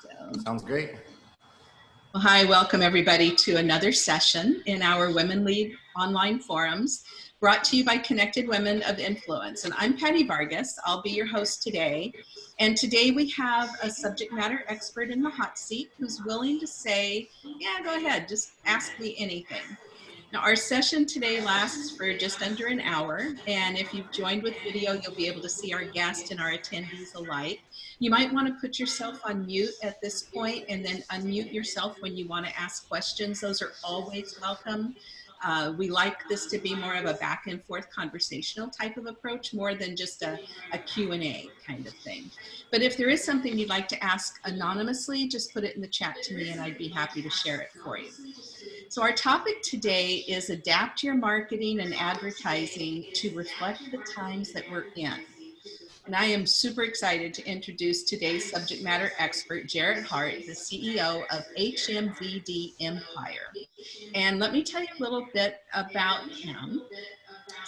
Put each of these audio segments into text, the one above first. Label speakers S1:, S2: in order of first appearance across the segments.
S1: So.
S2: Sounds great.
S1: Well, hi, welcome everybody to another session in our Women Lead online forums brought to you by Connected Women of Influence. And I'm Patty Vargas. I'll be your host today. And today we have a subject matter expert in the hot seat who's willing to say, yeah, go ahead, just ask me anything. Now our session today lasts for just under an hour and if you've joined with video you'll be able to see our guest and our attendees alike. You might want to put yourself on mute at this point and then unmute yourself when you want to ask questions. Those are always welcome. Uh, we like this to be more of a back and forth conversational type of approach more than just a, a Q&A kind of thing. But if there is something you'd like to ask anonymously, just put it in the chat to me and I'd be happy to share it for you. So our topic today is adapt your marketing and advertising to reflect the times that we're in. And I am super excited to introduce today's subject matter expert, Jarrett Hart, the CEO of HMVD Empire. And let me tell you a little bit about him.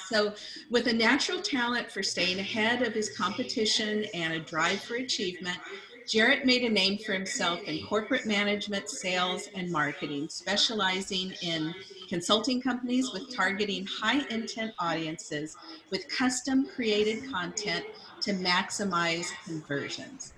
S1: So with a natural talent for staying ahead of his competition and a drive for achievement, Jarrett made a name for himself in corporate management, sales, and marketing, specializing in consulting companies with targeting high intent audiences with custom created content to maximize conversions.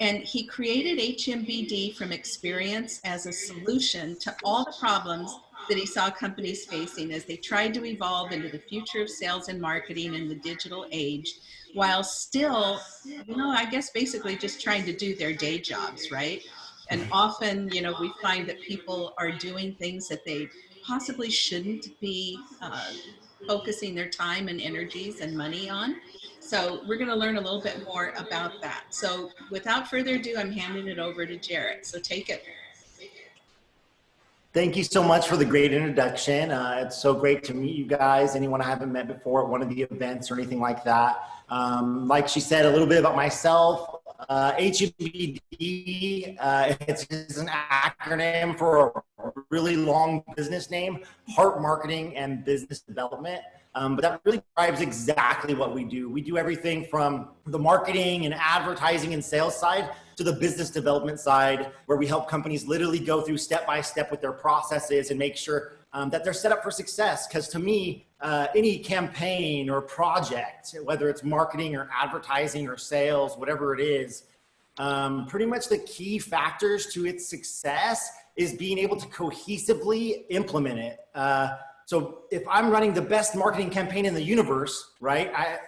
S1: And he created HMBD from experience as a solution to all the problems that he saw companies facing as they tried to evolve into the future of sales and marketing in the digital age while still, you know, I guess basically just trying to do their day jobs, right? And often, you know, we find that people are doing things that they possibly shouldn't be uh, focusing their time and energies and money on. So we're going to learn a little bit more about that. So without further ado, I'm handing it over to Jarrett. So take it.
S2: Thank you so much for the great introduction. Uh, it's so great to meet you guys. Anyone I haven't met before at one of the events or anything like that. Um, like she said, a little bit about myself. Uh, HMVD, uh, it's, it's an acronym for a really long business name, Hart Marketing and Business Development. Um, but that really describes exactly what we do. We do everything from the marketing and advertising and sales side to the business development side, where we help companies literally go through step by step with their processes and make sure um, that they're set up for success. Because to me, uh, any campaign or project, whether it's marketing or advertising or sales, whatever it is, um, pretty much the key factors to its success is being able to cohesively implement it. Uh, so if I'm running the best marketing campaign in the universe, right? I,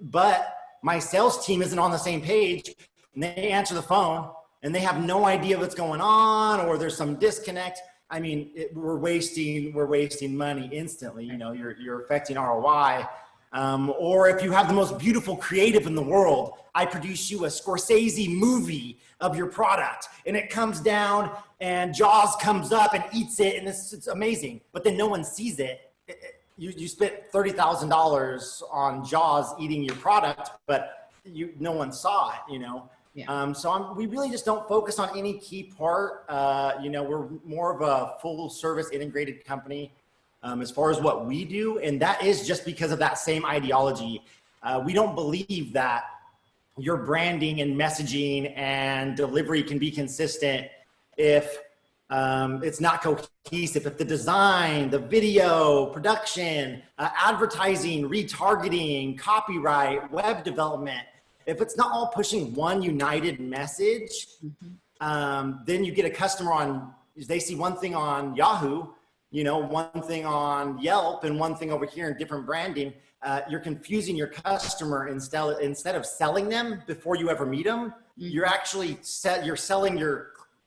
S2: but my sales team isn't on the same page and they answer the phone and they have no idea what's going on or there's some disconnect. I mean, it, we're wasting, we're wasting money instantly. You know, you're, you're affecting ROI. Um, or if you have the most beautiful creative in the world, I produce you a Scorsese movie of your product and it comes down and Jaws comes up and eats it and it's, it's amazing, but then no one sees it. it, it you, you spent $30,000 on Jaws eating your product, but you, no one saw it, you know? Yeah. Um, so I'm, we really just don't focus on any key part. Uh, you know, we're more of a full service integrated company um, as far as what we do. And that is just because of that same ideology. Uh, we don't believe that your branding and messaging and delivery can be consistent if um, it's not cohesive, if the design, the video, production, uh, advertising, retargeting, copyright, web development, if it's not all pushing one united message, mm -hmm. um, then you get a customer on, they see one thing on Yahoo, you know, one thing on Yelp and one thing over here in different branding, uh, you're confusing your customer instead, instead of selling them before you ever meet them, mm -hmm. you're actually set, you're selling your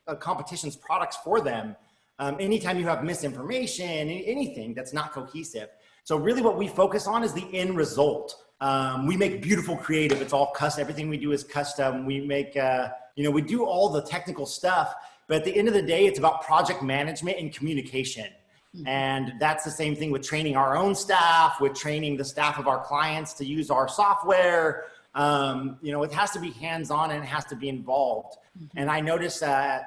S2: uh, competition's products for them. Um, anytime you have misinformation, anything that's not cohesive. So really what we focus on is the end result. Um, we make beautiful creative. It's all custom. Everything we do is custom. We make, uh, you know, we do all the technical stuff, but at the end of the day, it's about project management and communication. Mm-hmm. And that's the same thing with training our own staff, with training the staff of our clients to use our software. Um, you know, it has to be hands-on and it has to be involved. Mm -hmm. And I notice uh,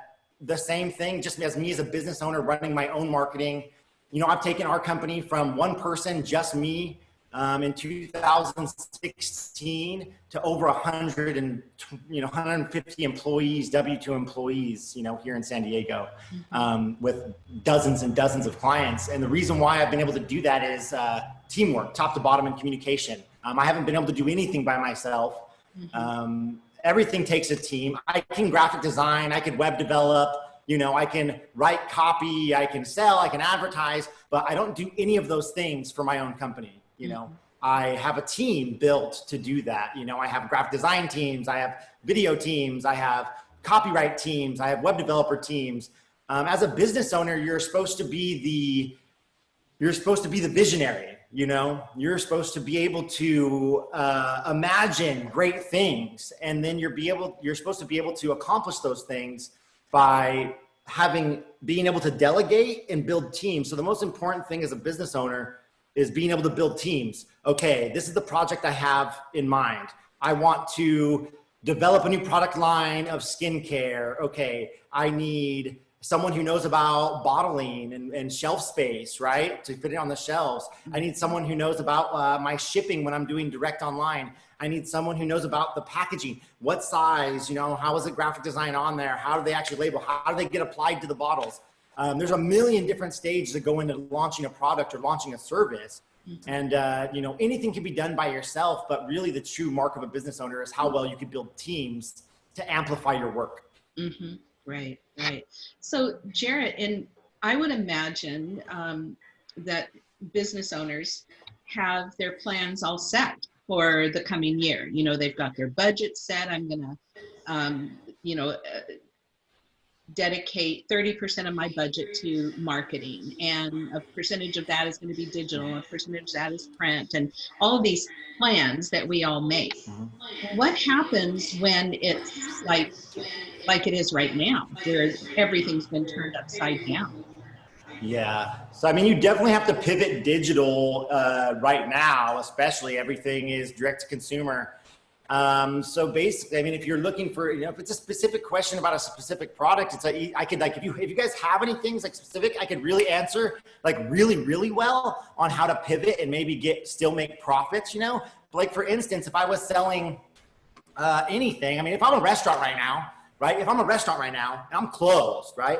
S2: the same thing just as me as a business owner running my own marketing. You know, I've taken our company from one person, just me, um, in 2016 to over 100 and you know 150 employees, W2 employees, you know, here in San Diego, um, with dozens and dozens of clients. And the reason why I've been able to do that is uh, teamwork, top to bottom, and communication. Um, I haven't been able to do anything by myself. Um, everything takes a team. I can graphic design, I could web develop, you know, I can write copy, I can sell, I can advertise, but I don't do any of those things for my own company. You know, I have a team built to do that. You know, I have graphic design teams, I have video teams, I have copyright teams, I have web developer teams. Um, as a business owner, you're supposed to be the, you're supposed to be the visionary. You know, you're supposed to be able to uh, imagine great things, and then you're be able, you're supposed to be able to accomplish those things by having being able to delegate and build teams. So the most important thing as a business owner is being able to build teams. Okay, this is the project I have in mind. I want to develop a new product line of skincare. Okay, I need someone who knows about bottling and, and, shelf space, right? To fit it on the shelves. I need someone who knows about uh, my shipping when I'm doing direct online. I need someone who knows about the packaging. What size, you know, how is the graphic design on there? How do they actually label? How do they get applied to the bottles? Um, there's a million different stages that go into launching a product or launching a service. And, uh, you know, anything can be done by yourself, but really the true mark of a business owner is how well you can build teams to amplify your work.
S1: Mm-hmm. Right, right. So Jarrett, and I would imagine um, that business owners have their plans all set for the coming year. You know, they've got their budget set. I'm gonna, um, you know, uh, dedicate 30% of my budget to marketing and a percentage of that is going to be digital a percentage of that is print and all of these plans that we all make. Mm-hmm. what happens when it's like like it is right now where everything's been turned upside down?
S2: Yeah so i mean you definitely have to pivot digital uh, right now especially everything is direct to consumer um, so basically, I mean, if you're looking for, you know, if it's a specific question about a specific product, it's a, I could like, if you, if you guys have any things like specific, I could really answer like really, really well on how to pivot and maybe get, still make profits, you know, like for instance, if I was selling, uh, anything, I mean, if I'm a restaurant right now, right? If I'm a restaurant right now and I'm closed, right?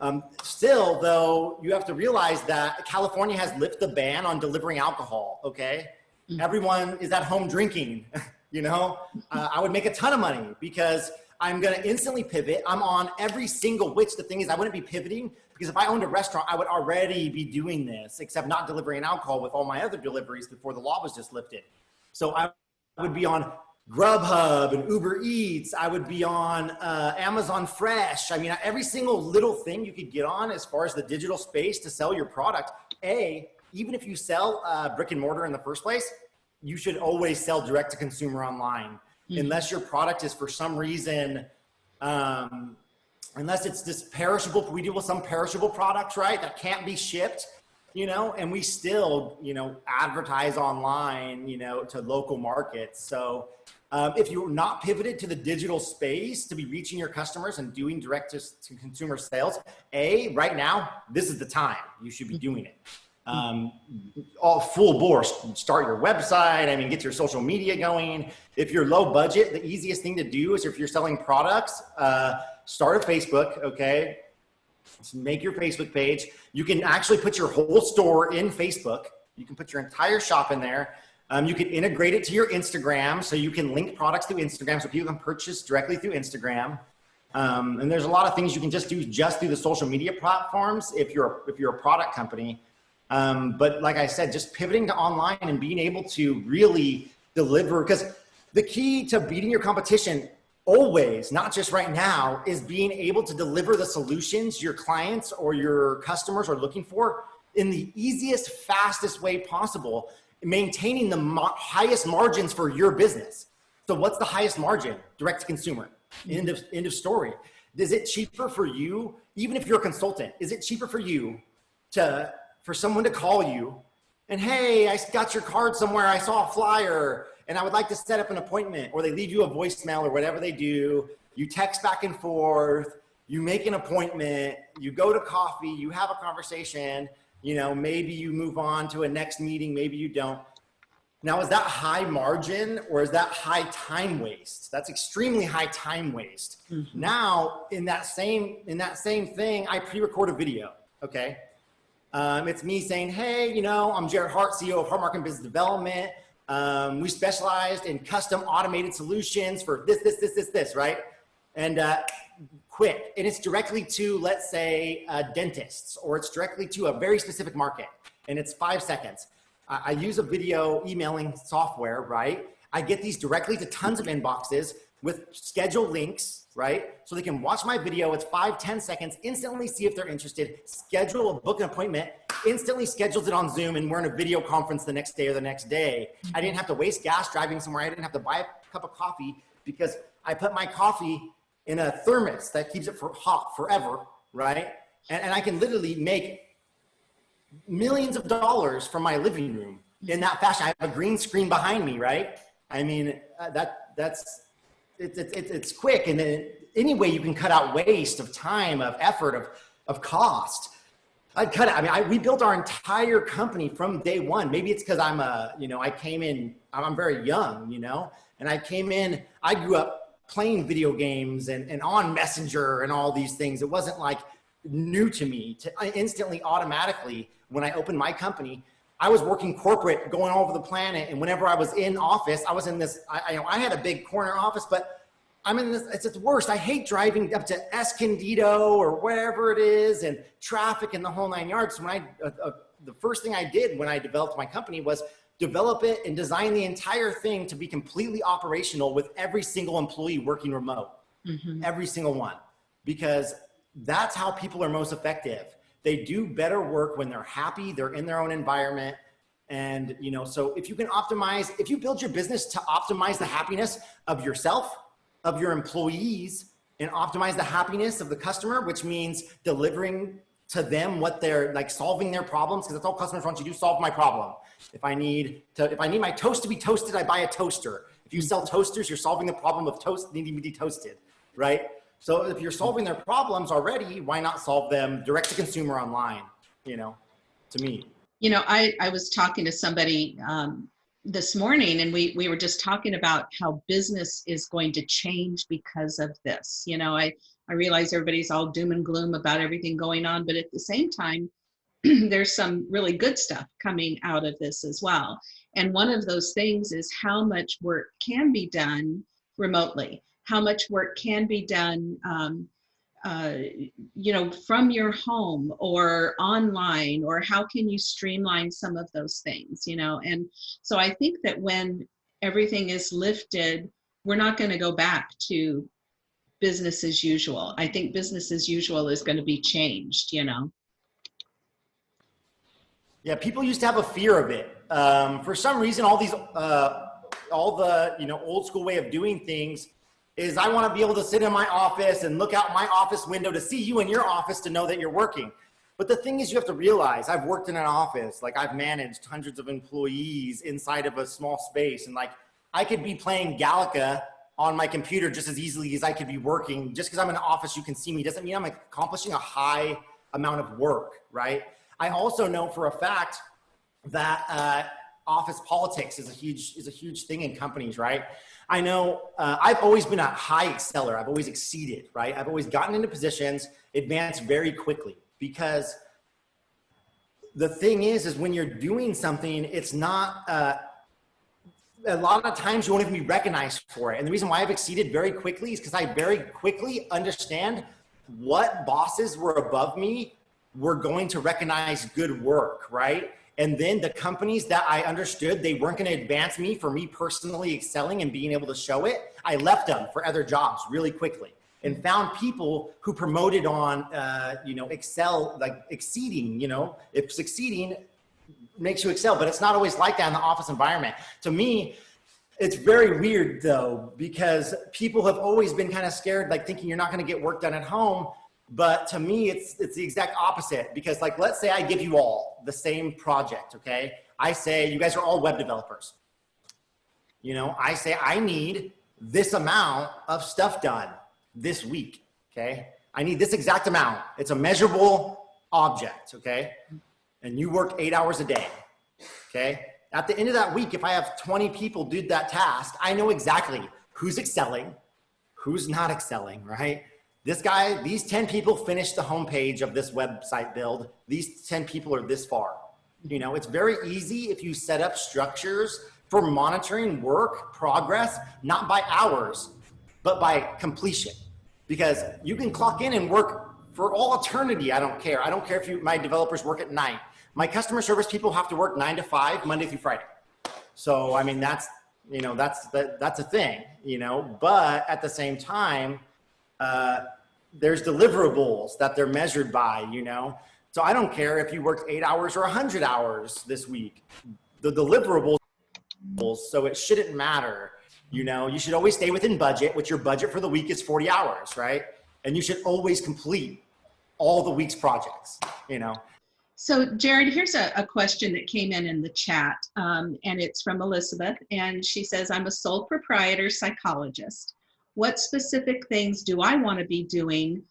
S2: Um, still though, you have to realize that California has lifted the ban on delivering alcohol. Okay. Mm. Everyone is at home drinking. you know, uh, I would make a ton of money because I'm going to instantly pivot. I'm on every single, which the thing is I wouldn't be pivoting because if I owned a restaurant, I would already be doing this, except not delivering alcohol with all my other deliveries before the law was just lifted. So I would be on Grubhub and Uber Eats. I would be on uh, Amazon Fresh. I mean, every single little thing you could get on as far as the digital space to sell your product. A, even if you sell uh, brick and mortar in the first place, you should always sell direct to consumer online. Mm -hmm. unless your product is for some reason um, unless it's this perishable we deal with some perishable products right that can't be shipped you know and we still you know advertise online you know to local markets. So um, if you're not pivoted to the digital space to be reaching your customers and doing direct to, to consumer sales a right now this is the time you should be doing it um, all full bore, start your website. I mean, get your social media going. If you're low budget, the easiest thing to do is if you're selling products, uh, start a Facebook, okay? make your Facebook page. You can actually put your whole store in Facebook. You can put your entire shop in there. Um, you can integrate it to your Instagram so you can link products through Instagram so people can purchase directly through Instagram. Um, and there's a lot of things you can just do just through the social media platforms if you're, if you're a product company. Um, but like I said, just pivoting to online and being able to really deliver, because the key to beating your competition always, not just right now, is being able to deliver the solutions your clients or your customers are looking for in the easiest, fastest way possible, maintaining the highest margins for your business. So what's the highest margin? Direct to consumer, end of, end of story. Is it cheaper for you, even if you're a consultant, is it cheaper for you to for someone to call you and hey, I got your card somewhere. I saw a flyer and I would like to set up an appointment or they leave you a voicemail or whatever they do. You text back and forth, you make an appointment, you go to coffee, you have a conversation, you know, maybe you move on to a next meeting, maybe you don't. Now, is that high margin or is that high time waste? That's extremely high time waste. Mm -hmm. Now, in that same in that same thing, I pre-record a video. Okay, um, it's me saying, "Hey, you know, I'm Jarrett Hart, CEO of Hart Marketing Business Development. Um, we specialized in custom automated solutions for this, this, this, this, this, right?" And uh, quick, and it's directly to, let's say, uh, dentists, or it's directly to a very specific market, and it's five seconds. I use a video emailing software, right? I get these directly to tons of inboxes with scheduled links, right? So they can watch my video. It's five, ten seconds, instantly see if they're interested, schedule a book an appointment, instantly schedules it on Zoom and we're in a video conference the next day or the next day. I didn't have to waste gas driving somewhere. I didn't have to buy a cup of coffee because I put my coffee in a thermos that keeps it for hot forever, right? And, and I can literally make millions of dollars from my living room in that fashion. I have a green screen behind me, right? I mean, uh, that that's it's it's it's quick, and then any way you can cut out waste of time, of effort, of of cost. I'd cut it. I mean, I, we built our entire company from day one. Maybe it's because I'm a, you know, I came in, I'm very young, you know, and I came in, I grew up playing video games and, and on Messenger and all these things. It wasn't like new to me to instantly automatically when I opened my company, I was working corporate, going all over the planet. And whenever I was in office, I was in this, I, I, you know, I had a big corner office, but I'm in this, it's, it's worst. I hate driving up to Escondido or wherever it is and traffic and the whole nine yards. When I, uh, uh, the first thing I did when I developed my company was develop it and design the entire thing to be completely operational with every single employee working remote, mm -hmm. every single one, because that's how people are most effective they do better work when they're happy, they're in their own environment. And, you know, so if you can optimize, if you build your business to optimize the happiness of yourself, of your employees, and optimize the happiness of the customer, which means delivering to them what they're like solving their problems because that's all customers want you to do solve my problem if i need to if i need my toast to be toasted i buy a toaster if you sell toasters you're solving the problem of toast needing to be toasted right so if you're solving their problems already, why not solve them direct to consumer online, you know, to me?
S1: You know, I, I was talking to somebody um, this morning and we, we were just talking about how business is going to change because of this. You know, I, I realize everybody's all doom and gloom about everything going on, but at the same time, there's some really good stuff coming out of this as well. And one of those things is how much work can be done remotely how much work can be done um, uh, you know, from your home or online, or how can you streamline some of those things, you know? And so I think that when everything is lifted, we're not going to go back to business as usual. I think business as usual is going to be changed, you know?
S2: Yeah, people used to have a fear of it. Um, for some reason, all these, uh, all the, you know, old school way of doing things is I want to be able to sit in my office and look out my office window to see you in your office to know that you're working. But the thing is you have to realize I've worked in an office, like I've managed hundreds of employees inside of a small space. And like I could be playing Galaga on my computer just as easily as I could be working. Just because I'm in an office, you can see me doesn't mean I'm accomplishing a high amount of work, right? I also know for a fact that uh, office politics is a huge is a huge thing in companies, right? I know uh, I've always been a high exceller. I've always exceeded, right? I've always gotten into positions, advanced very quickly because the thing is, is when you're doing something, it's not, uh, a lot of times you won't even be recognized for it. And the reason why I've exceeded very quickly is because I very quickly understand what bosses were above me were going to recognize good work, right? And then the companies that I understood they weren't going to advance me for me personally excelling and being able to show it, I left them for other jobs really quickly and found people who promoted on, uh, you know, excel, like exceeding, you know, if succeeding makes you excel, but it's not always like that in the office environment. To me, it's very weird though, because people have always been kind of scared, like thinking you're not going to get work done at home. But to me, it's, it's the exact opposite because like, let's say I give you all the same project, okay? I say, you guys are all web developers. You know, I say, I need this amount of stuff done this week, okay? I need this exact amount. It's a measurable object, okay? And you work eight hours a day, okay? At the end of that week, if I have 20 people do that task, I know exactly who's excelling, who's not excelling, right? This guy, these 10 people finished the homepage of this website build. These 10 people are this far. You know, it's very easy if you set up structures for monitoring work progress, not by hours, but by completion. Because you can clock in and work for all eternity. I don't care. I don't care if you, my developers work at night. My customer service people have to work nine to five, Monday through Friday. So, I mean, that's, you know, that's, that, that's a thing, you know, but at the same time, uh, there's deliverables that they're measured by, you know? So I don't care if you worked eight hours or a hundred hours this week, the deliverables, so it shouldn't matter. You know, you should always stay within budget, which your budget for the week is 40 hours, right? And you should always complete all the week's projects, you know?
S1: So Jarrett, here's a, a, question that came in in the chat, um, and it's from Elizabeth, and she says, I'm a sole proprietor psychologist. What specific things do I want to be doing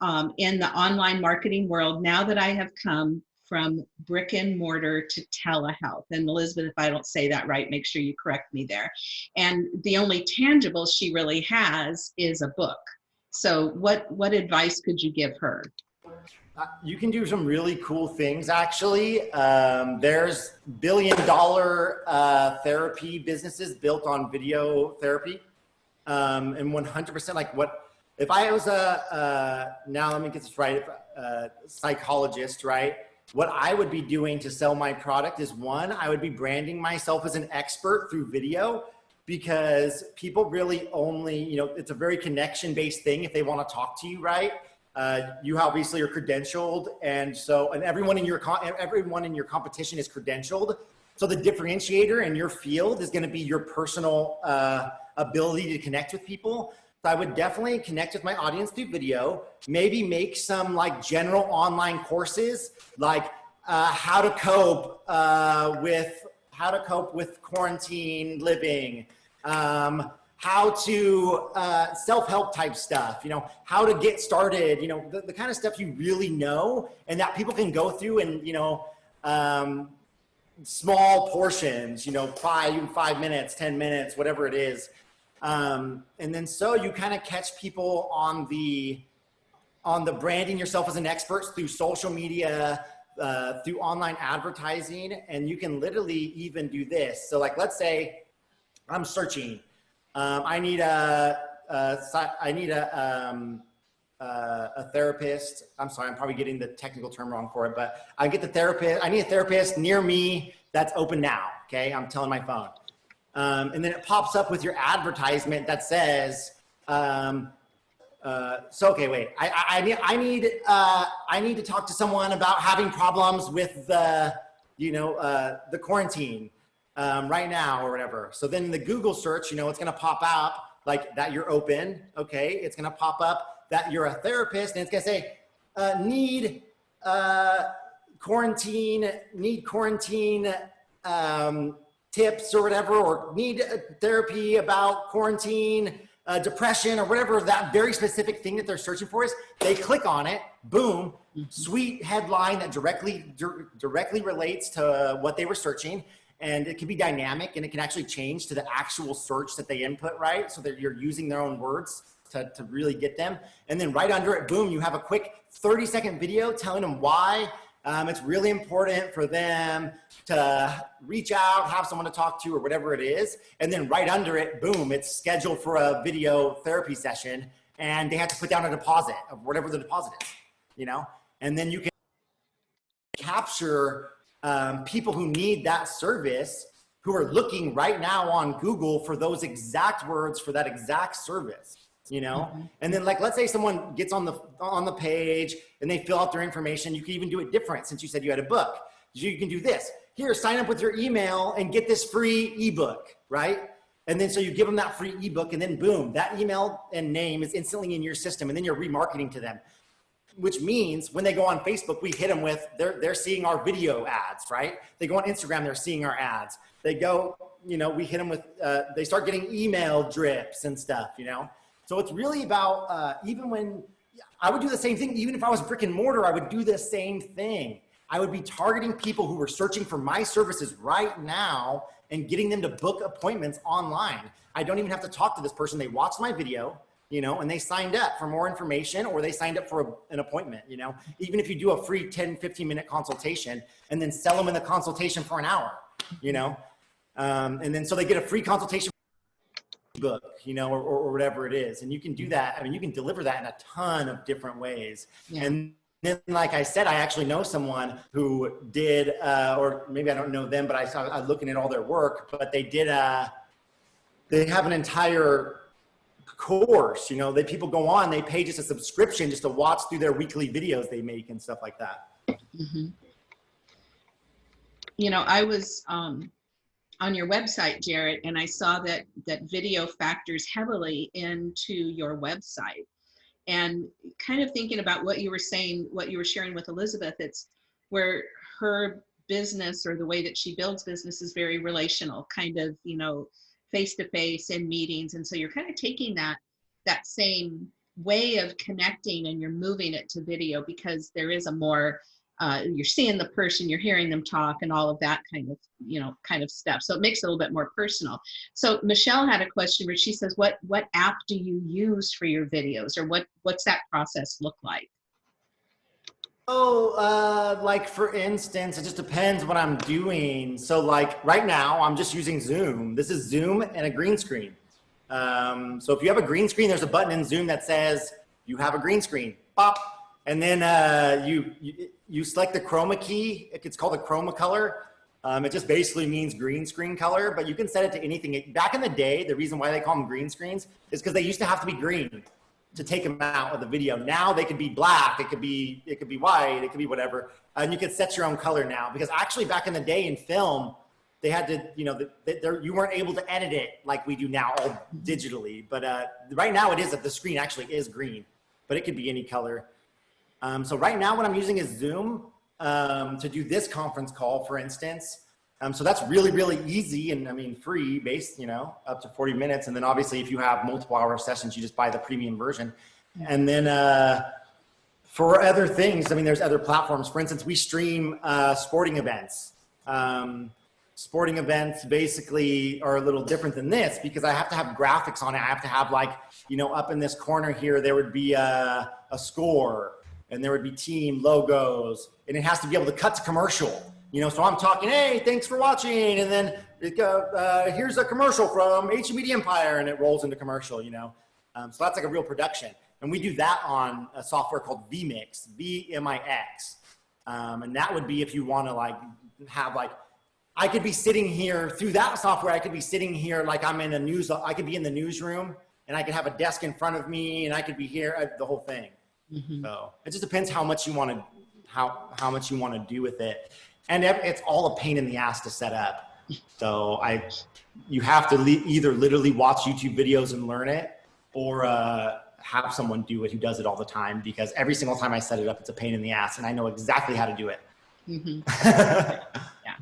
S1: um, in the online marketing world now that I have come from brick and mortar to telehealth? And Elizabeth, if I don't say that right, make sure you correct me there. And the only tangible she really has is a book. So what, what advice could you give her?
S2: Uh, you can do some really cool things actually. Um, there's billion dollar uh, therapy businesses built on video therapy. Um, and 100% like what, if I was a, uh, now let me get this right, a psychologist, right? What I would be doing to sell my product is one, I would be branding myself as an expert through video because people really only, you know, it's a very connection based thing if they want to talk to you, right? Uh, you obviously are credentialed, and so and everyone in your everyone in your competition is credentialed. So the differentiator in your field is going to be your personal uh, ability to connect with people. So I would definitely connect with my audience through video. Maybe make some like general online courses, like uh, how to cope uh, with how to cope with quarantine living. Um, how to uh, self-help type stuff, you know, how to get started, you know, the, the, kind of stuff you really know and that people can go through and, you know, um, small portions, you know, five, five minutes, 10 minutes, whatever it is. Um, and then so you kind of catch people on the, on the branding yourself as an expert through social media, uh, through online advertising, and you can literally even do this. So like, let's say I'm searching um, I need a, a I need a, um, uh, a therapist. I'm sorry, I'm probably getting the technical term wrong for it, but I get the therapist. I need a therapist near me that's open now. Okay, I'm telling my phone. Um, and then it pops up with your advertisement that says, um, uh, so okay, wait. I, I, I need I need uh, I need to talk to someone about having problems with the you know uh, the quarantine um, right now or whatever. So then the Google search, you know, it's going to pop up like that you're open. Okay. It's going to pop up that you're a therapist and it's going to say, uh, need uh, quarantine, need quarantine um, tips or whatever, or need therapy about quarantine, uh, depression or whatever that very specific thing that they're searching for is, they click on it, boom, mm-hmm. sweet headline that directly directly relates to what they were searching and it can be dynamic and it can actually change to the actual search that they input, right? So that you're using their own words to, to really get them. And then right under it, boom, you have a quick 30 second video telling them why um, it's really important for them to reach out, have someone to talk to or whatever it is. And then right under it, boom, it's scheduled for a video therapy session and they have to put down a deposit of whatever the deposit is, you know? And then you can capture um, people who need that service who are looking right now on Google for those exact words for that exact service, you know? Mm -hmm. And then like, let's say someone gets on the, on the page and they fill out their information. You can even do it different since you said you had a book. You can do this. Here, sign up with your email and get this free ebook, right? And then so you give them that free ebook and then boom, that email and name is instantly in your system and then you're remarketing to them which means when they go on Facebook, we hit them with, they're, they're seeing our video ads, right? They go on Instagram, they're seeing our ads. They go, you know, we hit them with, uh, they start getting email drips and stuff, you know? So it's really about, uh, even when, I would do the same thing, even if I was brick and mortar, I would do the same thing. I would be targeting people who were searching for my services right now and getting them to book appointments online. I don't even have to talk to this person. They watched my video, you know, and they signed up for more information or they signed up for a, an appointment, you know, even if you do a free 10, 15 minute consultation and then sell them in the consultation for an hour, you know, um, and then so they get a free consultation book, you know, or, or, whatever it is. And you can do that. I mean, you can deliver that in a ton of different ways. Yeah. And then, like I said, I actually know someone who did, uh, or maybe I don't know them, but I saw I looking at all their work, but they did, uh, they have an entire course, you know, that people go on, they pay just a subscription just to watch through their weekly videos they make and stuff like that. Mm -hmm.
S1: You know, I was, um, on your website, Jarrett, and I saw that that video factors heavily into your website. And kind of thinking about what you were saying, what you were sharing with Elizabeth, it's where her business or the way that she builds business is very relational, kind of, you know, face to face in meetings. And so you're kind of taking that that same way of connecting and you're moving it to video because there is a more uh, you're seeing the person, you're hearing them talk and all of that kind of, you know, kind of stuff. So it makes it a little bit more personal. So Michelle had a question where she says, what, what app do you use for your videos or what, what's that process look like?
S2: Oh, uh, like for instance, it just depends what I'm doing. So like right now I'm just using Zoom. This is Zoom and a green screen. Um, so if you have a green screen, there's a button in Zoom that says you have a green screen. Pop, and then uh, you, you, you select the chroma key. It's called a chroma color. Um, it just basically means green screen color, but you can set it to anything. Back in the day, the reason why they call them green screens is because they used to have to be green to take them out of the video. Now they could be black, it could be it could be white, it could be whatever, and you can set your own color now. Because actually, back in the day in film, they had to, you know, the, the, you weren't able to edit it like we do now, all digitally. But uh, right now, it is that the screen actually is green, but it could be any color. Um, so right now what I'm using is Zoom um, to do this conference call, for instance. Um, so that's really, really easy and I mean, free based, you know, up to 40 minutes. And then obviously if you have multiple hour sessions, you just buy the premium version. And then uh, for other things, I mean, there's other platforms. For instance, we stream uh, sporting events. Um, sporting events basically are a little different than this because I have to have graphics on it. I have to have like, you know, up in this corner here, there would be a, a score and there would be team logos and it has to be able to cut to commercial. You know, so I'm talking, hey, thanks for watching. And then uh, here's a commercial from HMD Empire and it rolls into commercial, you know. Um, so that's like a real production. And we do that on a software called vMix, V-M-I-X. Um, and that would be if you want to like have like, I could be sitting here through that software. I could be sitting here like I'm in a news, I could be in the newsroom and I could have a desk in front of me and I could be here, uh, the whole thing. Mm-hmm. So it just depends how much you want to how how much you want to do with it, and it's all a pain in the ass to set up. So I, you have to le- either literally watch YouTube videos and learn it, or uh, have someone do it who does it all the time. Because every single time I set it up, it's a pain in the ass, and I know exactly how to do it.
S1: Mm-hmm. yeah.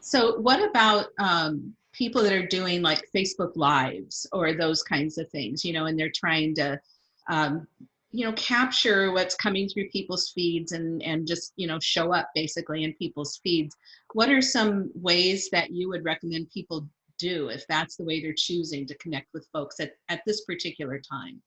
S1: So what about um, people that are doing like Facebook Lives or those kinds of things? You know, and they're trying to um, you know capture what's coming through people's feeds and and just you know show up basically in people's feeds. What are some ways that you would recommend people do if that's the way they're choosing to connect with folks at, at this particular time?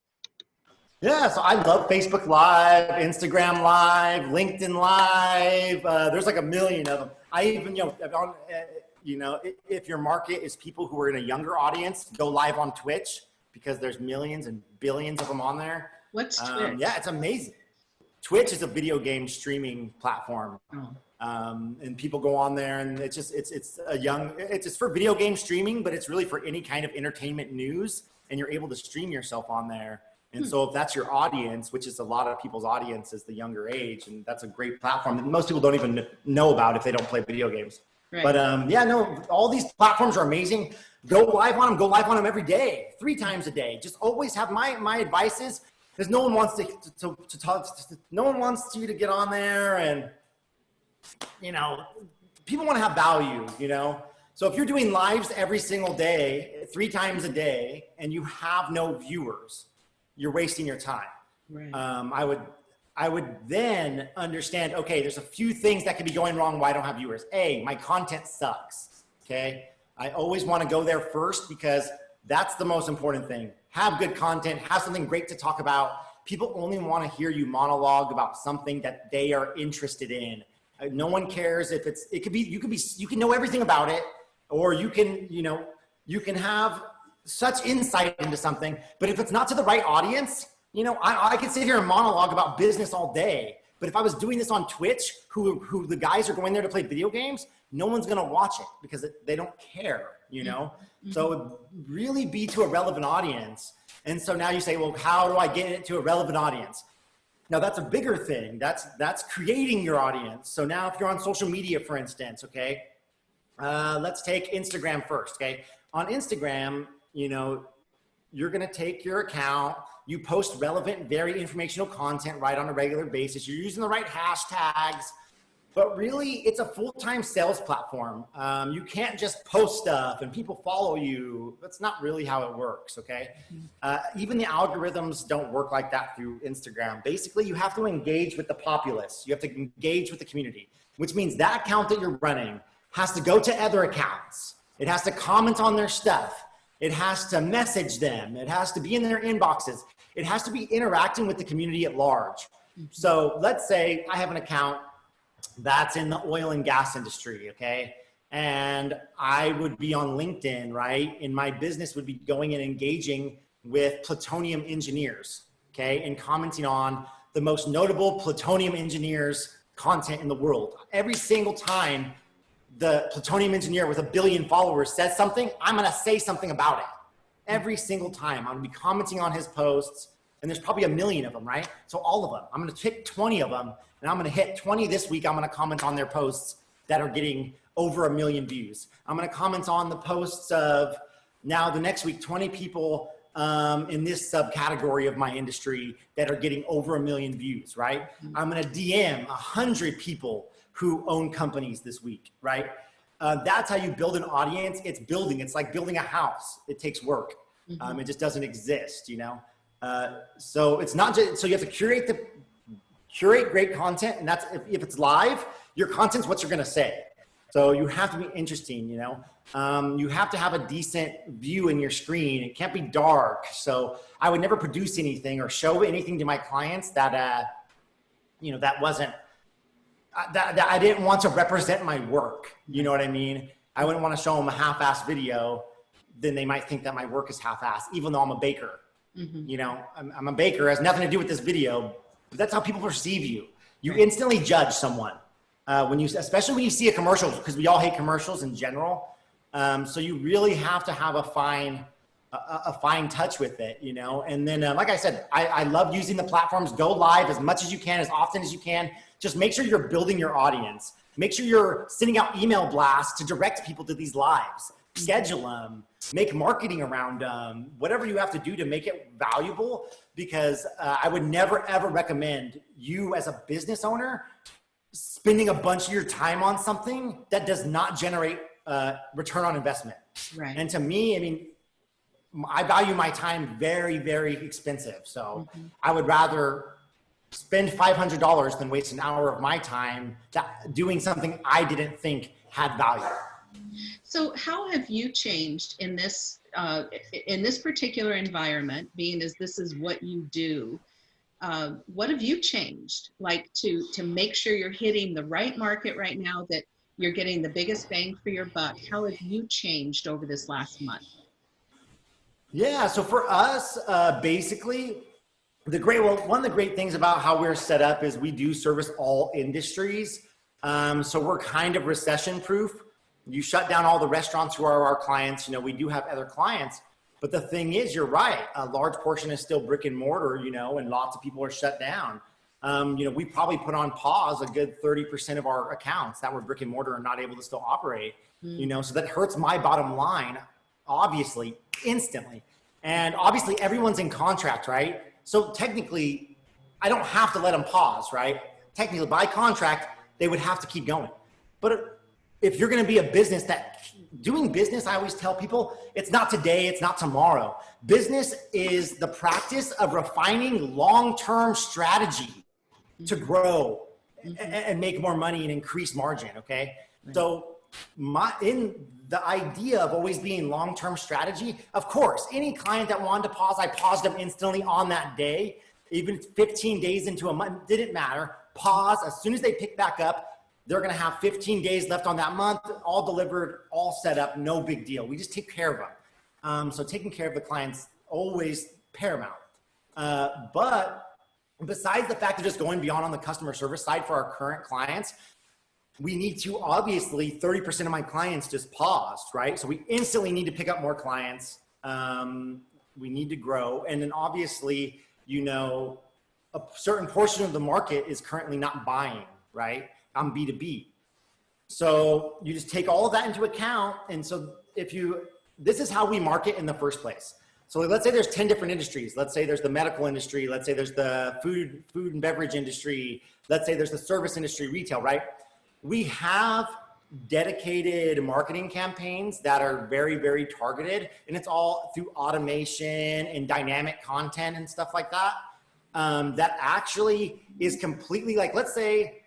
S2: Yeah so i love facebook live instagram live linkedin live uh, there's like a million of them. I even you know on, uh, you know if your market is people who are in a younger audience go live on twitch because there's millions and billions of them on there
S1: What's um, Twitch?
S2: Um, yeah, it's amazing. Twitch is a video game streaming platform. Oh. Um, and people go on there and it's just, it's, it's a young, it's just for video game streaming, but it's really for any kind of entertainment news and you're able to stream yourself on there. And hmm. so if that's your audience, which is a lot of people's audience is the younger age, and that's a great platform that most people don't even know about if they don't play video games. Right. But um, yeah, no, all these platforms are amazing. Go live on them, go live on them every day, three times a day. Just always have my, my advice is because no one wants to, to, to talk, to, no one wants you to get on there and, you know, people want to have value, you know? So if you're doing lives every single day, three times a day, and you have no viewers, you're wasting your time. Right. Um, I would, I would then understand, okay, there's a few things that could be going wrong why I don't have viewers. A, my content sucks, okay? I always wanna go there first because that's the most important thing. Have good content, have something great to talk about. People only wanna hear you monologue about something that they are interested in. Uh, no one cares if it's, it could be, you could be, you can know everything about it, or you can, you know, you can have such insight into something, but if it's not to the right audience, you know, I, I could sit here and monologue about business all day, but if I was doing this on Twitch, who, who the guys are going there to play video games, no one's gonna watch it because it, they don't care, you know? Mm -hmm. So really be to a relevant audience. And so now you say, well, how do I get it to a relevant audience? Now that's a bigger thing. That's, that's creating your audience. So now if you're on social media, for instance, okay, uh, let's take Instagram first, okay? On Instagram, you know, you're gonna take your account, you post relevant, very informational content right on a regular basis. You're using the right hashtags, but really it's a full-time sales platform. Um, you can't just post stuff and people follow you. That's not really how it works, okay? Uh, even the algorithms don't work like that through Instagram. Basically, you have to engage with the populace. You have to engage with the community, which means that account that you're running has to go to other accounts. It has to comment on their stuff. It has to message them. It has to be in their inboxes. It has to be interacting with the community at large. So let's say I have an account that's in the oil and gas industry, okay? And I would be on LinkedIn, right? And my business would be going and engaging with petroleum engineers, okay? And commenting on the most notable petroleum engineers content in the world. Every single time the petroleum engineer with a billion followers says something, I'm gonna say something about it. Every single time, I'm gonna be commenting on his posts, and there's probably a million of them, right? So all of them, I'm gonna pick 20 of them, and I'm gonna hit 20 this week, I'm gonna comment on their posts that are getting over a million views. I'm gonna comment on the posts of now the next week, 20 people um, in this subcategory of my industry that are getting over a million views, right? Mm -hmm. I'm gonna DM a hundred people who own companies this week, right? Uh, that's how you build an audience. It's building. It's like building a house. It takes work. Mm -hmm. um, it just doesn't exist, you know? Uh, so it's not just, so you have to curate the, curate great content and that's, if, if it's live, your content's what you're gonna say. So you have to be interesting, you know? Um, you have to have a decent view in your screen. It can't be dark. So I would never produce anything or show anything to my clients that, uh, you know, that wasn't that, that I didn't want to represent my work. You know what I mean? I wouldn't want to show them a half-ass video. Then they might think that my work is half-ass, even though I'm a baker. Mm -hmm. You know, I'm, I'm, a baker. It has nothing to do with this video, but that's how people perceive you. You right. instantly judge someone uh, when you, especially when you see a commercial, because we all hate commercials in general. Um, so you really have to have a fine, a, a fine touch with it, you know. And then, uh, like I said, I, I love using the platforms. Go live as much as you can, as often as you can just make sure you're building your audience. Make sure you're sending out email blasts to direct people to these lives. Schedule them, make marketing around them, whatever you have to do to make it valuable. Because uh, I would never ever recommend you as a business owner spending a bunch of your time on something that does not generate uh, return on investment. Right. And to me, I mean, I value my time very, very expensive. So mm -hmm. I would rather spend $500 than waste an hour of my time doing something I didn't think had value.
S1: So how have you changed in this, uh, in this particular environment, being as this is what you do, uh, what have you changed like to, to make sure you're hitting the right market right now that you're getting the biggest bang for your buck? How have you changed over this last month?
S2: Yeah, so for us, uh, basically, the great, well, one of the great things about how we're set up is we do service all industries. Um, so we're kind of recession proof. You shut down all the restaurants who are our clients. You know, we do have other clients, but the thing is, you're right. A large portion is still brick and mortar, you know, and lots of people are shut down. Um, you know, we probably put on pause a good 30% of our accounts that were brick and mortar and not able to still operate, mm. you know, so that hurts my bottom line, obviously, instantly. And obviously everyone's in contract, right? So technically, I don't have to let them pause, right? Technically, by contract, they would have to keep going. But if you're going to be a business that doing business, I always tell people, it's not today, it's not tomorrow. Business is the practice of refining long-term strategy. to grow mm-hmm. and make more money and increase margin. Okay. So my, in the idea of always being long-term strategy, of course, any client that wanted to pause, I paused them instantly on that day, even 15 days into a month, didn't matter. Pause as soon as they pick back up, they're going to have 15 days left on that month, all delivered, all set up, no big deal. We just take care of them. Um, so taking care of the clients always paramount. Uh, but besides the fact of just going beyond on the customer service side for our current clients, we need to obviously 30% of my clients just paused, right? So we instantly need to pick up more clients. Um, we need to grow. And then obviously, you know, a certain portion of the market is currently not buying, right? On B2B. So you just take all of that into account. And so if you, this is how we market in the first place. So let's say there's 10 different industries. Let's say there's the medical industry. Let's say there's the food, food and beverage industry. Let's say there's the service industry, retail, right? We have dedicated marketing campaigns that are very, very targeted and it's all through automation and dynamic content and stuff like that. Um, that actually is completely like, let's say,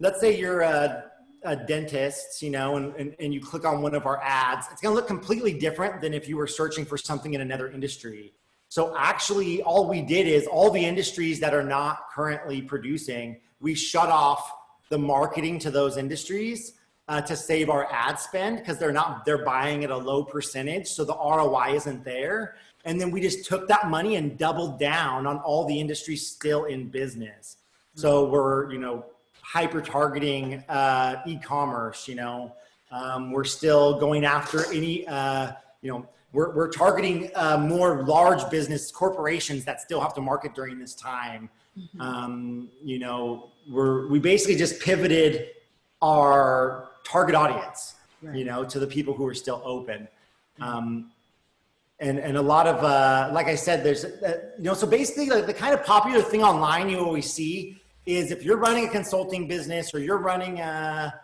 S2: let's say you're a, a dentist, you know, and, and, and you click on one of our ads, it's gonna look completely different than if you were searching for something in another industry. So actually all we did is all the industries that are not currently producing, we shut off the marketing to those industries uh, to save our ad spend because they're not, they're buying at a low percentage. So the ROI isn't there. And then we just took that money and doubled down on all the industries still in business. So we're, you know, hyper targeting uh, e-commerce, you know, um, we're still going after any, uh, you know, we're, we're targeting uh, more large business corporations that still have to market during this time. Mm -hmm. um, you know, we're, we basically just pivoted our target audience, right. you know, to the people who are still open. Um, and, and a lot of, uh, like I said, there's, uh, you know, so basically like the kind of popular thing online you always see is if you're running a consulting business or you're running a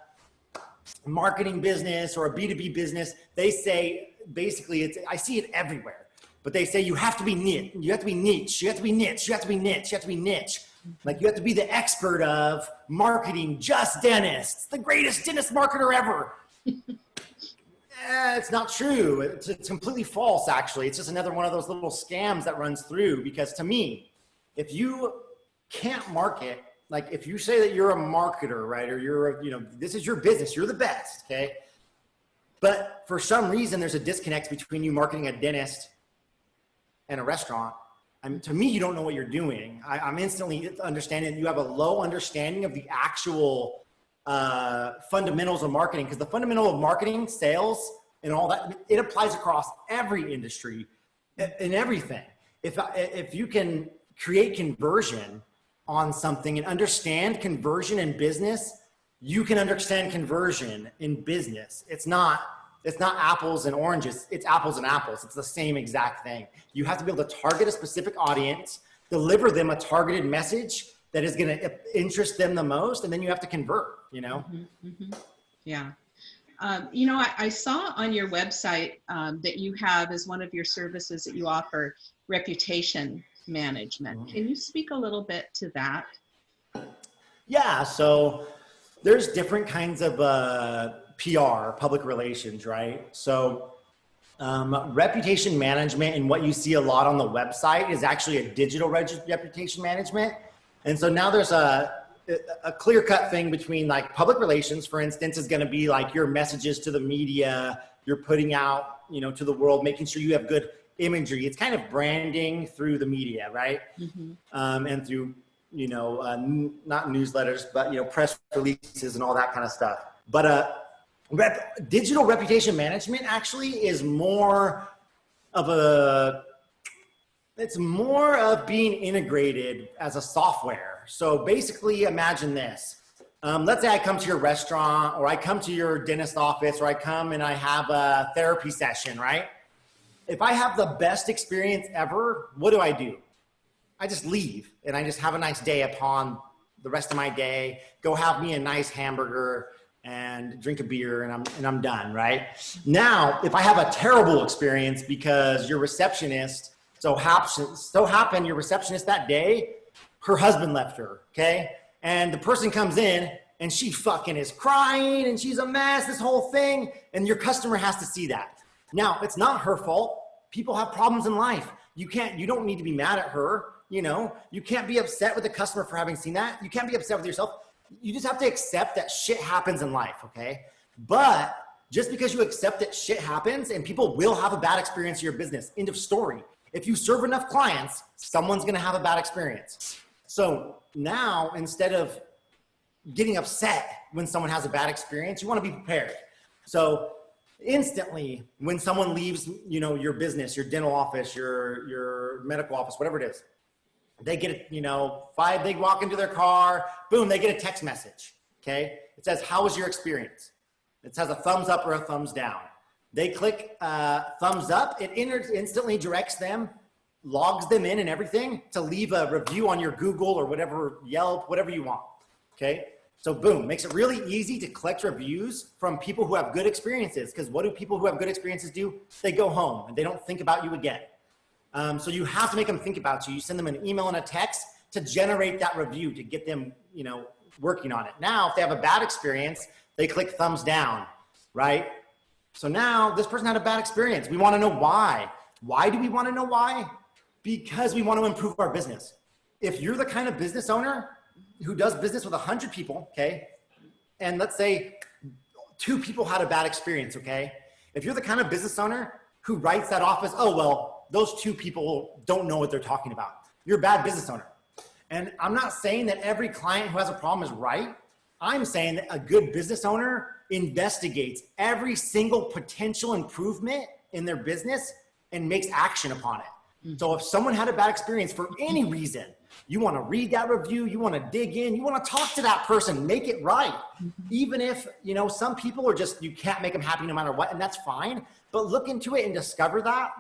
S2: marketing business or a B2B business, they say basically it's, I see it everywhere, but they say you have to be niche, you have to be niche, you have to be niche, you have to be niche, you have to be niche. Like you have to be the expert of marketing just dentists, the greatest dentist marketer ever. eh, it's not true. It's, it's completely false, actually. It's just another one of those little scams that runs through because to me, if you can't market, like if you say that you're a marketer, right? Or you're, a, you know, this is your business, you're the best, okay? But for some reason, there's a disconnect between you marketing a dentist and a restaurant I mean, to me, you don't know what you're doing. I, am instantly understanding you have a low understanding of the actual uh, fundamentals of marketing because the fundamental of marketing, sales, and all that, it applies across every industry and everything. If, if you can create conversion on something and understand conversion in business, you can understand conversion in business. It's not it's not apples and oranges, it's apples and apples. It's the same exact thing. You have to be able to target a specific audience, deliver them a targeted message that is going to interest them the most, and then you have to convert, you know?
S1: Mm -hmm, mm -hmm. Yeah. Um, you know, I, I, saw on your website um, that you have as one of your services that you offer reputation management. Mm -hmm. Can you speak a little bit to that?
S2: Yeah, so there's different kinds of uh, PR, public relations, right? So um, reputation management and what you see a lot on the website is actually a digital reputation management. And so now there's a, a clear cut thing between like public relations, for instance, is going to be like your messages to the media, you're putting out, you know, to the world, making sure you have good imagery. It's kind of branding through the media, right? Mm -hmm. um, and through, you know, uh, not newsletters, but, you know, press releases and all that kind of stuff. But uh, Rep, digital reputation management actually is more of a, it's more of being integrated as a software. So basically imagine this. Um, let's say I come to your restaurant or I come to your dentist office or I come and I have a therapy session, right? If I have the best experience ever, what do I do? I just leave and I just have a nice day upon the rest of my day, go have me a nice hamburger, and drink a beer and I'm, and I'm done, right? Now, if I have a terrible experience because your receptionist so happens, so happened your receptionist that day her husband left her, okay? And the person comes in and she fucking is crying and she's a mess, this whole thing. And your customer has to see that. Now, it's not her fault. People have problems in life. You can't, you don't need to be mad at her. You know, you can't be upset with the customer for having seen that. You can't be upset with yourself. You just have to accept that shit happens in life, okay? But just because you accept that shit happens and people will have a bad experience in your business, end of story. If you serve enough clients, someone's gonna have a bad experience. So now, instead of getting upset when someone has a bad experience, you wanna be prepared. So instantly, when someone leaves you know, your business, your dental office, your, your medical office, whatever it is, they get, you know, five, they walk into their car, boom, they get a text message, okay? It says, how was your experience? It has a thumbs up or a thumbs down. They click uh, thumbs up, it instantly directs them, logs them in and everything to leave a review on your Google or whatever, Yelp, whatever you want, okay? So boom, makes it really easy to collect reviews from people who have good experiences because what do people who have good experiences do? They go home and they don't think about you again. Um, so you have to make them think about you. You send them an email and a text to generate that review to get them, you know, working on it. Now, if they have a bad experience, they click thumbs down, right? So now this person had a bad experience. We want to know why. Why do we want to know why? Because we want to improve our business. If you're the kind of business owner who does business with a hundred people, okay, and let's say two people had a bad experience, okay? If you're the kind of business owner who writes that off as, oh, well, those two people don't know what they're talking about. You're a bad business owner. And I'm not saying that every client who has a problem is right. I'm saying that a good business owner investigates every single potential improvement in their business and makes action upon it. Mm. So if someone had a bad experience for any reason, you want to read that review, you want to dig in, you want to talk to that person, make it right. Mm-hmm. Even if, you know, some people are just, you can't make them happy no matter what, and that's fine. But look into it and discover that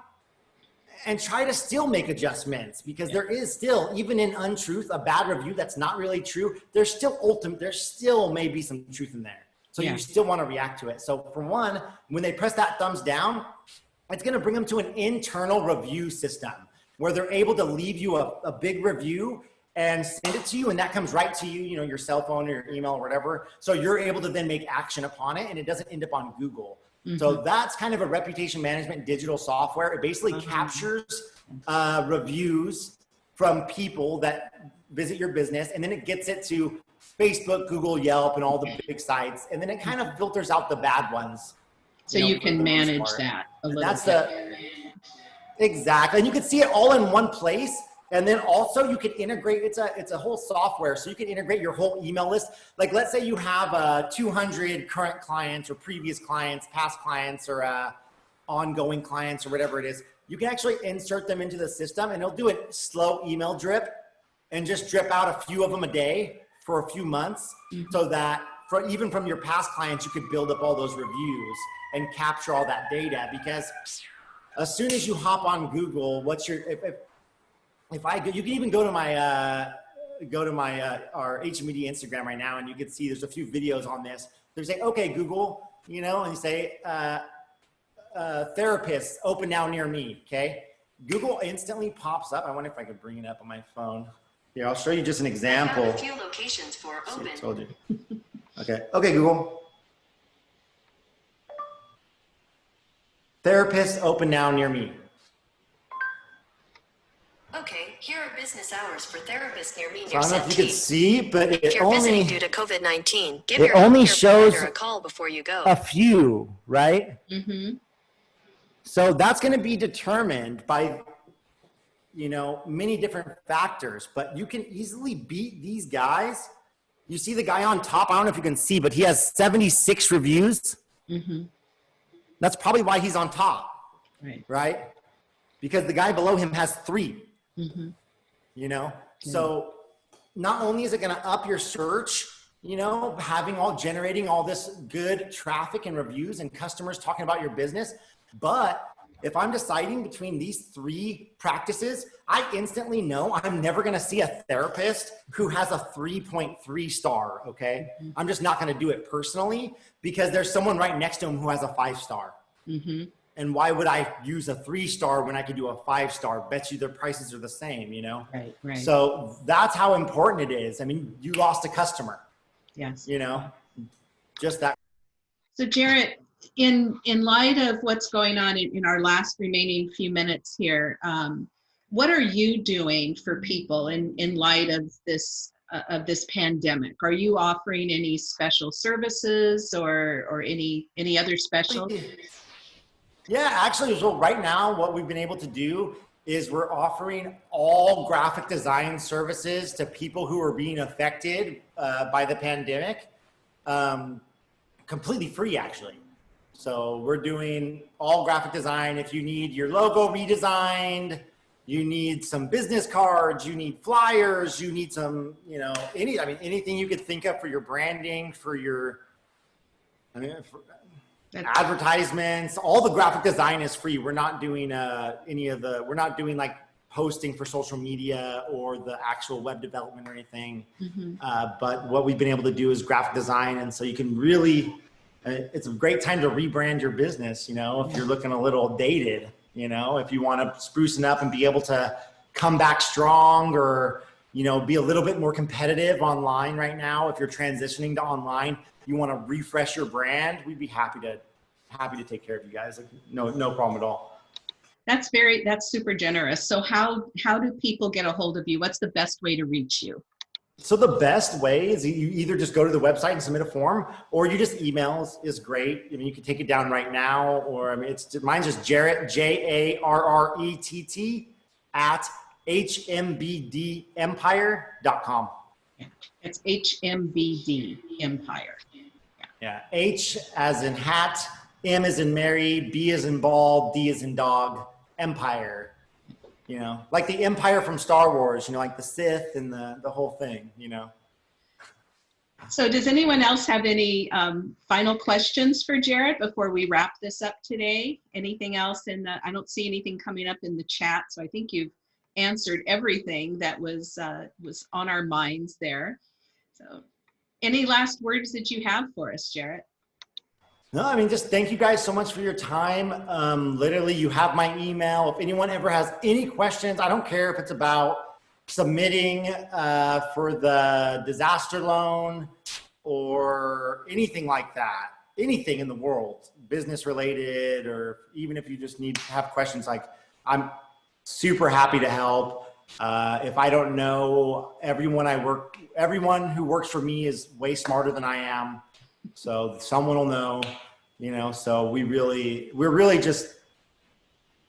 S2: and try to still make adjustments because yeah. there is still, even in untruth, a bad review that's not really true. There's still ultimate, there's still maybe some truth in there. So yeah. you still want to react to it. So for one, when they press that thumbs down, it's going to bring them to an internal review system where they're able to leave you a, a big review and send it to you and that comes right to you, you know, your cell phone or your email or whatever. So you're able to then make action upon it and it doesn't end up on Google. Mm -hmm. So mm-hmm. that's kind of a reputation management digital software. It basically mm -hmm. captures uh, reviews from people that visit your business and then it gets it to Facebook, Google, Yelp, and all the big sites. And then it kind of filters out the bad ones.
S1: So you, know, you can manage that a little
S2: That's bit. the, exactly. And you can see it all in one place and then also you can integrate, it's a, it's a whole software. So you can integrate your whole email list. Like let's say you have uh, 200 current clients or previous clients, past clients or uh, ongoing clients or whatever it is. You can actually insert them into the system and it'll do a slow email drip and just drip out a few of them a day for a few months mm -hmm. so that for even from your past clients, you could build up all those reviews and capture all that data because as soon as you hop on Google, what's your, if, if if I go, you can even go to my, uh, go to my, uh, our HMBD Instagram right now and you can see there's a few videos on this. They say, okay, Google, you know, and you say, uh, uh, therapists open now near me, okay? Google instantly pops up. I wonder if I could bring it up on my phone. Here, I'll show you just an example. a
S3: few locations for open.
S2: See, I told you. okay, okay, Google. Therapists open now near me.
S3: Okay, here are business hours for therapists near me
S2: near I don't know if you can see, but
S3: if
S2: it
S3: you're
S2: only
S3: visiting due to COVID-19, give
S2: it
S3: your
S2: only shows
S3: a call before you go.
S2: a few, right?
S1: Mm-hmm.
S2: So that's going to be determined by, you know, many different factors, but you can easily beat these guys. You see the guy on top, I don't know if you can see, but he has 76 reviews.
S1: Mm-hmm.
S2: That's probably why he's on top,
S1: right?
S2: Right? Because the guy below him has three.
S1: Mm-hmm.
S2: You know, so not only is it going to up your search, you know, having all generating all this good traffic and reviews and customers talking about your business, but if I'm deciding between these three practices, I instantly know I'm never going to see a therapist who has a 3.3 star. Okay. Mm-hmm. I'm just not going to do it personally because there's someone right next to him who has a five star.
S1: Mm-hmm.
S2: And why would I use a three star when I could do a five star? Bet you their prices are the same, you know?
S1: Right, right.
S2: So that's how important it is. I mean, you lost a customer,
S1: yes.
S2: you know, just that.
S1: So Jarrett, in, in light of what's going on in, in our last remaining few minutes here, um, what are you doing for people in, in light of this, uh, of this pandemic? Are you offering any special services or, or any, any other special?
S2: Yeah, actually, so right now, what we've been able to do is we're offering all graphic design services to people who are being affected uh, by the pandemic, um, completely free, actually. So we're doing all graphic design. If you need your logo redesigned, you need some business cards, you need flyers, you need some, you know, any, I mean, anything you could think of for your branding, for your, I mean, for,
S1: That's-
S2: advertisements, all the graphic design is free. We're not doing uh, any of the, we're not doing like posting for social media or the actual web development or anything.
S1: Mhm.
S2: Uh, but what we've been able to do is graphic design. And so you can really, uh, it's a great time to rebrand your business. You know, if you're looking a little dated, you know, if you want to sprucing up and be able to come back strong or, you know, be a little bit more competitive online right now. If you're transitioning to online, you want to refresh your brand, we'd be happy to, happy to take care of you guys. Like, no, no problem at all.
S1: That's very, that's super generous. So how, how do people get a hold of you? What's the best way to reach you?
S2: So the best way is you either just go to the website and submit a form, or you just emails is great. I mean, you can take it down right now, or I mean, it's mine's just Jarrett J A R R E T T at hmbdempire.com.
S1: It's HMBD Empire.
S2: Yeah, H as in hat, M as in Mary, B as in ball, D as in dog, Empire. You know, like the Empire from Star Wars. You know, like the Sith and the the whole thing. You know.
S1: So does anyone else have any um, final questions for Jarrett before we wrap this up today? Anything else in the, I don't see anything coming up in the chat, so I think you've answered everything that was, uh, was on our minds there. So any last words that you have for us, Jarrett?
S2: No, I mean, just thank you guys so much for your time. Um, literally, you have my email. If anyone ever has any questions, I don't care if it's about submitting uh, for the disaster loan or anything like that, anything in the world, business related, or even if you just need to have questions, like I'm super happy to help. Uh, if I don't know, everyone I work, everyone who works for me is way smarter than I am. So someone will know, you know, so we really, we're really just,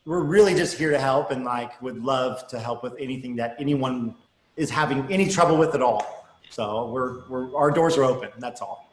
S2: we're really just here to help and like would love to help with anything that anyone is having any trouble with at all. So we're, we're, our doors are open. That's all.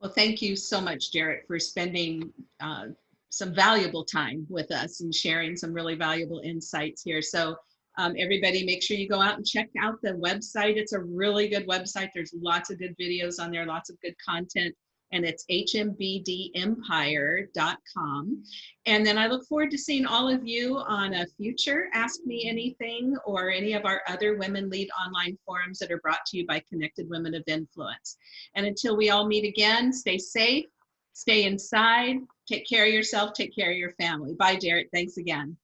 S1: Well, thank you so much, Jarrett, for spending uh, some valuable time with us and sharing some really valuable insights here. So um, everybody make sure you go out and check out the website. It's a really good website. There's lots of good videos on there, lots of good content and it's hmbdempire.com. And then I look forward to seeing all of you on a future Ask Me Anything or any of our other Women Lead online forums that are brought to you by Connected Women of Influence. And until we all meet again, stay safe, stay inside, take care of yourself, take care of your family. Bye, Jarrett. Thanks again.